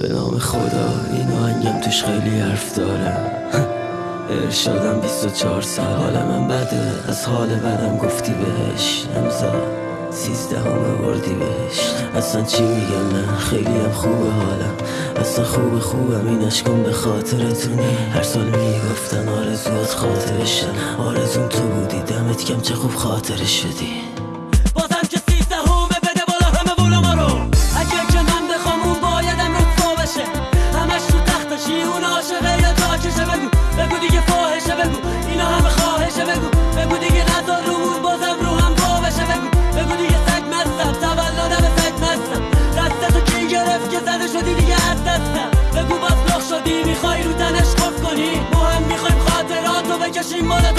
به نام خدا این آهنگم توش خیلی حرف داره ارشادم 24 سال حال من بده. از حال بدم گفتی بهش. امضا سیزده همه وردی بهش. اصلا چی میگم نه؟ خیلی هم خوبه حالم اصلا خوب خوبم این اشکم به خاطرتونی هر سال می‌گفتن آرزوات خاطرشن. آرزون تو بودی دمت کم چه خوب خاطر شدی. Jimmy Mullet.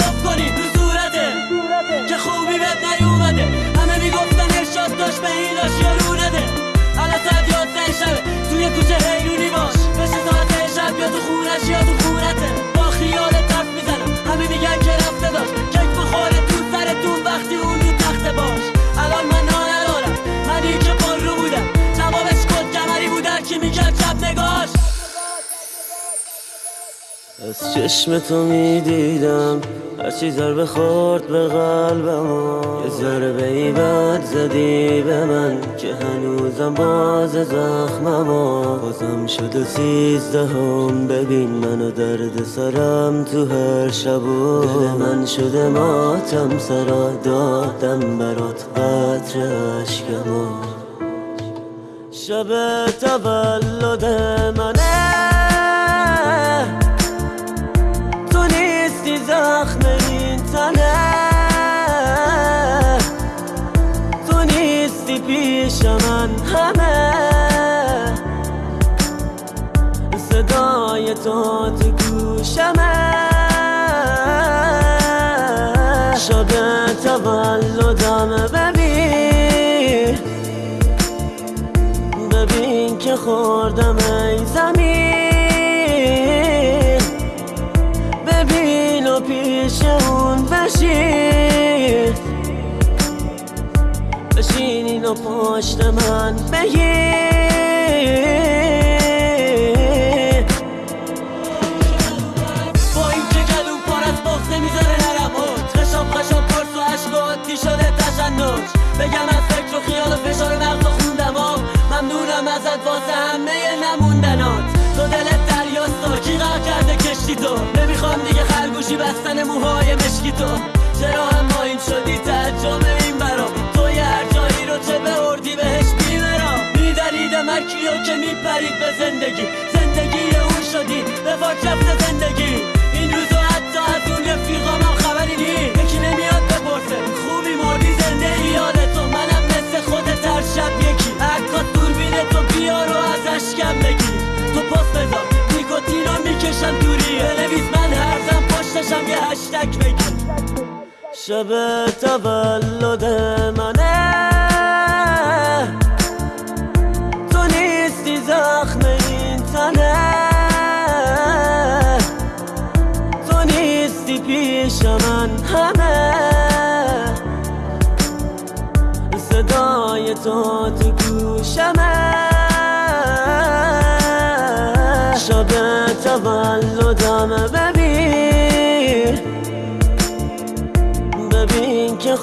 از چشم تو می‌دیدم هرچی ضربه خورد به قلبم یه ضربه ای بد زدی به من که هنوزم باز زخمم بازم شد و سیزدهم. ببین منو درد سرم تو هر شب و دل من شده ماتم سرا دادم برات قطر عشقمو شب تولد منه صدای تو تو گوشمه شب تولدم ببین. ببین که خوردم ای زمین. ببین و پیش اون بشین. بشینین و پشت من بگیر بستن موهای مشکی تو. چرا هم این شدی تعجب این برام تو یه هر جایی رو چه به اردی بهش می‌برم. میدرید مکیو که میپرید به زندگی. زندگی اون شدی. به فاک رفته زندگی. این روزا حتی از اون رفیقام خبری نی یکی نمیاد بپرسه. شب تولد منه. تو نیستی زخم این تنه. تو نیستی پیش من همه.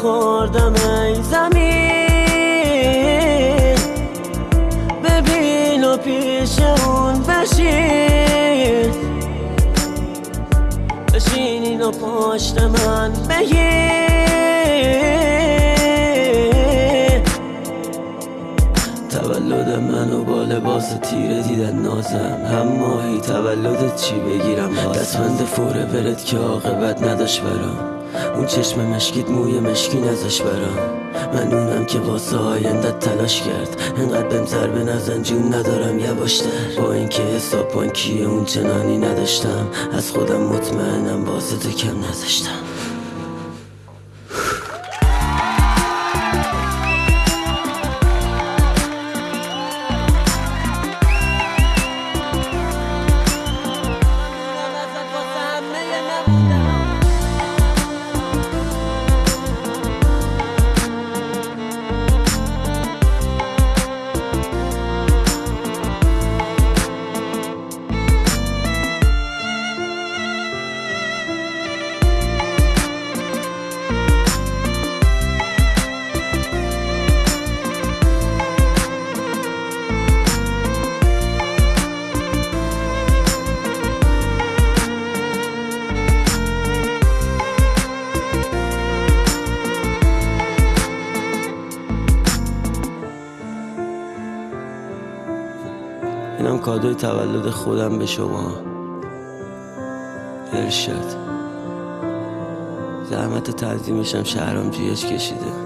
خوردم ای زمین. ببین و پیش اون بشین. بشینین و پشت من بگیر تولد منو با لباس تیره دیدن نازم. هم ماهی تولدت چی بگیرم؟ دستمند فوره برد که عاقبت نداشت برام. اون چشم مشکیت موی مشکی نزاش برام. من اونم که واسه آیندت تلاش کرد. انقدر بهم ضربه نزن جون ندارم یواشتر با اینکه حساب بانکی اون چنانی نداشتم از خودم مطمئنم واسه تو کم نذاشتم. اینم کادوی تولد خودم به شما. ارشاد. زحمت تنظیمشم شهرام جیش کشیده.